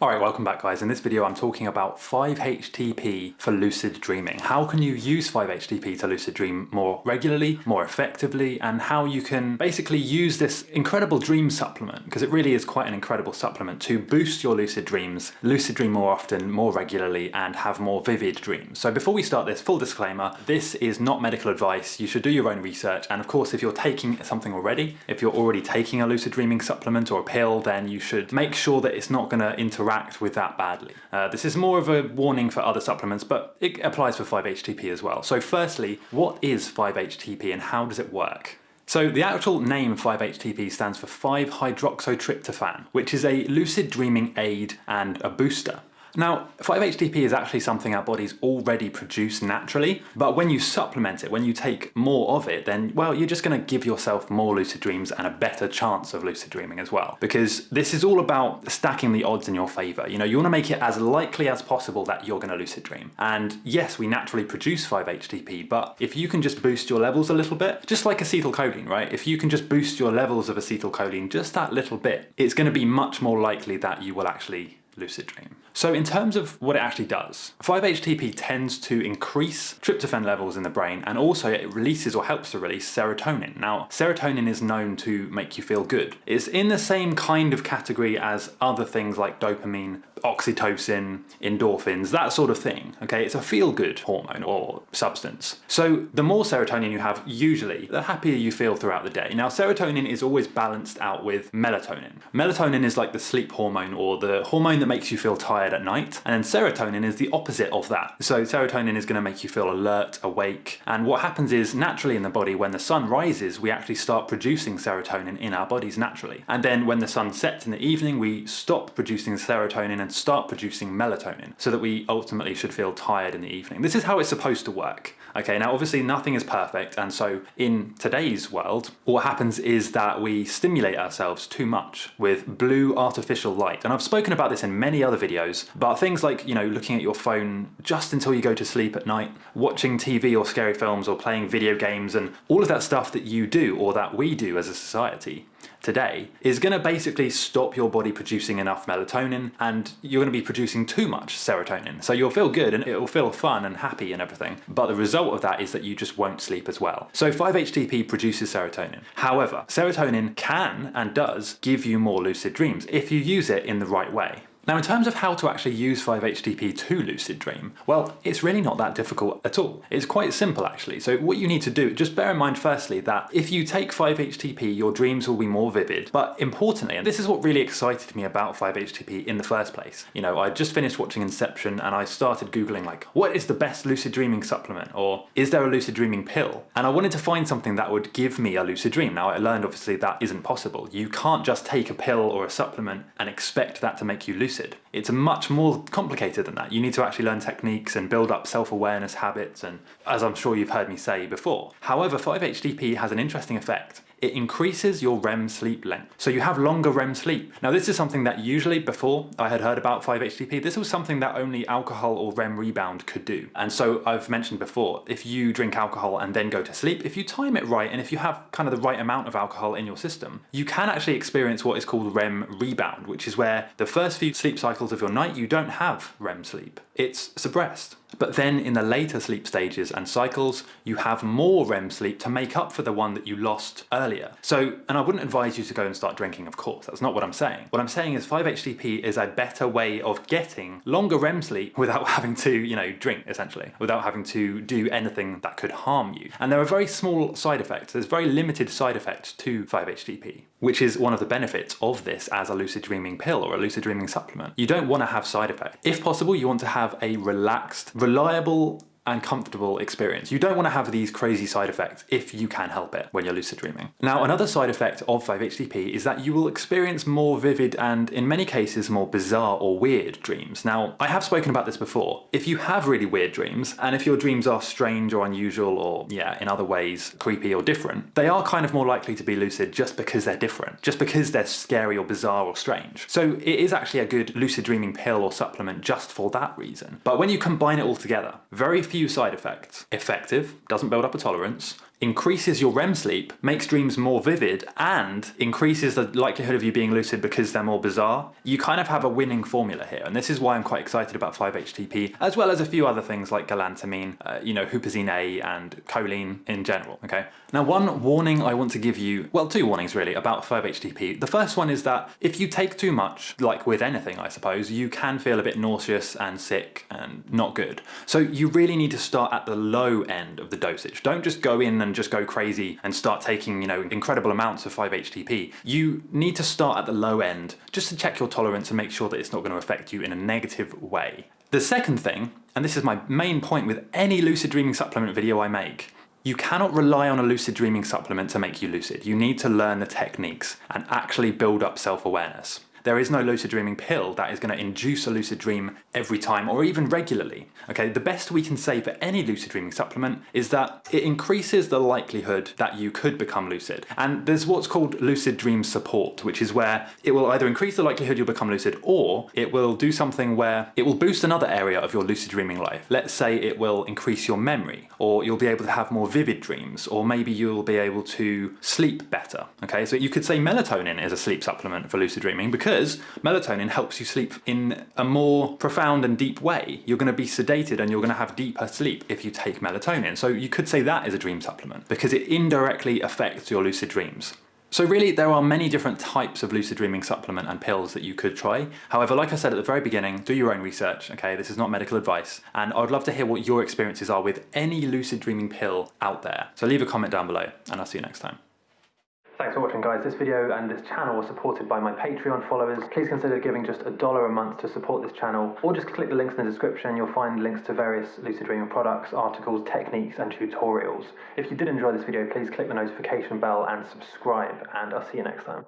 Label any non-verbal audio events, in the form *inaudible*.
Alright, welcome back guys. In this video I'm talking about 5-HTP for lucid dreaming. How can you use 5-HTP to lucid dream more regularly, more effectively, and how you can basically use this incredible dream supplement, because it really is quite an incredible supplement, to boost your lucid dreams, lucid dream more often, more regularly, and have more vivid dreams. So before we start this, full disclaimer, this is not medical advice, you should do your own research, and of course if you're taking something already, if you're already taking a lucid dreaming supplement or a pill, then you should make sure that it's not going to interact interact with that badly. Uh, this is more of a warning for other supplements, but it applies for 5-HTP as well. So firstly, what is 5-HTP and how does it work? So the actual name 5-HTP stands for 5-hydroxytryptophan, which is a lucid dreaming aid and a booster. Now 5-HTP is actually something our bodies already produce naturally, but when you supplement it, when you take more of it, then well you're just going to give yourself more lucid dreams and a better chance of lucid dreaming as well. Because this is all about stacking the odds in your favour. You know, you want to make it as likely as possible that you're going to lucid dream. And yes, we naturally produce 5-HTP, but if you can just boost your levels a little bit, just like acetylcholine, right? If you can just boost your levels of acetylcholine just that little bit, it's going to be much more likely that you will actually lucid dream. So in terms of what it actually does, 5-HTP tends to increase tryptophan levels in the brain and also it releases or helps to release serotonin. Now serotonin is known to make you feel good. It's in the same kind of category as other things like dopamine, oxytocin, endorphins, that sort of thing. Okay, it's a feel-good hormone or substance. So the more serotonin you have, usually, the happier you feel throughout the day. Now serotonin is always balanced out with melatonin. Melatonin is like the sleep hormone or the hormone that makes you feel tired at night. And then serotonin is the opposite of that. So serotonin is going to make you feel alert, awake. And what happens is naturally in the body when the sun rises we actually start producing serotonin in our bodies naturally. And then when the sun sets in the evening we stop producing serotonin and start producing melatonin so that we ultimately should feel tired in the evening. This is how it's supposed to work. Okay, now obviously nothing is perfect and so in today's world what happens is that we stimulate ourselves too much with blue artificial light. And I've spoken about this in many other videos but things like, you know, looking at your phone just until you go to sleep at night, watching TV or scary films or playing video games and all of that stuff that you do or that we do as a society today is going to basically stop your body producing enough melatonin and you're going to be producing too much serotonin. So you'll feel good and it will feel fun and happy and everything. But the result of that is that you just won't sleep as well. So 5-HTP produces serotonin. However, serotonin can and does give you more lucid dreams if you use it in the right way. Now in terms of how to actually use 5-HTP to lucid dream, well it's really not that difficult at all. It's quite simple actually. So what you need to do, just bear in mind firstly that if you take 5-HTP your dreams will be more vivid but importantly, and this is what really excited me about 5-HTP in the first place. You know I just finished watching Inception and I started googling like what is the best lucid dreaming supplement or is there a lucid dreaming pill? And I wanted to find something that would give me a lucid dream. Now I learned obviously that isn't possible. You can't just take a pill or a supplement and expect that to make you lucid lucid. It's much more complicated than that. You need to actually learn techniques and build up self-awareness habits and as I'm sure you've heard me say before. However, 5-HTP has an interesting effect it increases your REM sleep length. So you have longer REM sleep. Now this is something that usually before I had heard about 5-HTP, this was something that only alcohol or REM rebound could do. And so I've mentioned before, if you drink alcohol and then go to sleep, if you time it right and if you have kind of the right amount of alcohol in your system, you can actually experience what is called REM rebound, which is where the first few sleep cycles of your night you don't have REM sleep. It's suppressed. But then in the later sleep stages and cycles, you have more REM sleep to make up for the one that you lost earlier. So, and I wouldn't advise you to go and start drinking, of course, that's not what I'm saying. What I'm saying is 5-HTP is a better way of getting longer REM sleep without *laughs* having to, you know, drink, essentially, without having to do anything that could harm you. And there are very small side effects, there's very limited side effects to 5-HTP, which is one of the benefits of this as a lucid dreaming pill or a lucid dreaming supplement. You don't want to have side effects. If possible, you want to have a relaxed, reliable and comfortable experience. You don't want to have these crazy side effects if you can help it when you're lucid dreaming. Now another side effect of 5-HTP is that you will experience more vivid and in many cases more bizarre or weird dreams. Now I have spoken about this before. If you have really weird dreams and if your dreams are strange or unusual or yeah in other ways creepy or different, they are kind of more likely to be lucid just because they're different, just because they're scary or bizarre or strange. So it is actually a good lucid dreaming pill or supplement just for that reason. But when you combine it all together, very few few side effects. Effective, doesn't build up a tolerance, increases your REM sleep, makes dreams more vivid, and increases the likelihood of you being lucid because they're more bizarre, you kind of have a winning formula here. And this is why I'm quite excited about 5-HTP, as well as a few other things like galantamine, uh, you know, huperzine A and choline in general, okay? Now, one warning I want to give you, well, two warnings really, about 5-HTP. The first one is that if you take too much, like with anything, I suppose, you can feel a bit nauseous and sick and not good. So you really need to start at the low end of the dosage. Don't just go in and just go crazy and start taking, you know, incredible amounts of 5-HTP. You need to start at the low end just to check your tolerance and make sure that it's not going to affect you in a negative way. The second thing, and this is my main point with any lucid dreaming supplement video I make, you cannot rely on a lucid dreaming supplement to make you lucid. You need to learn the techniques and actually build up self-awareness. There is no lucid dreaming pill that is going to induce a lucid dream every time or even regularly. Okay, the best we can say for any lucid dreaming supplement is that it increases the likelihood that you could become lucid. And there's what's called lucid dream support, which is where it will either increase the likelihood you'll become lucid or it will do something where it will boost another area of your lucid dreaming life. Let's say it will increase your memory or you'll be able to have more vivid dreams or maybe you'll be able to sleep better. Okay, so you could say melatonin is a sleep supplement for lucid dreaming because because melatonin helps you sleep in a more profound and deep way. You're going to be sedated and you're going to have deeper sleep if you take melatonin. So you could say that is a dream supplement because it indirectly affects your lucid dreams. So really there are many different types of lucid dreaming supplement and pills that you could try. However, like I said at the very beginning, do your own research, okay? This is not medical advice. And I would love to hear what your experiences are with any lucid dreaming pill out there. So leave a comment down below and I'll see you next time. Thanks for watching guys. This video and this channel are supported by my Patreon followers. Please consider giving just a dollar a month to support this channel or just click the links in the description. You'll find links to various Lucid Dreaming products, articles, techniques and tutorials. If you did enjoy this video, please click the notification bell and subscribe and I'll see you next time.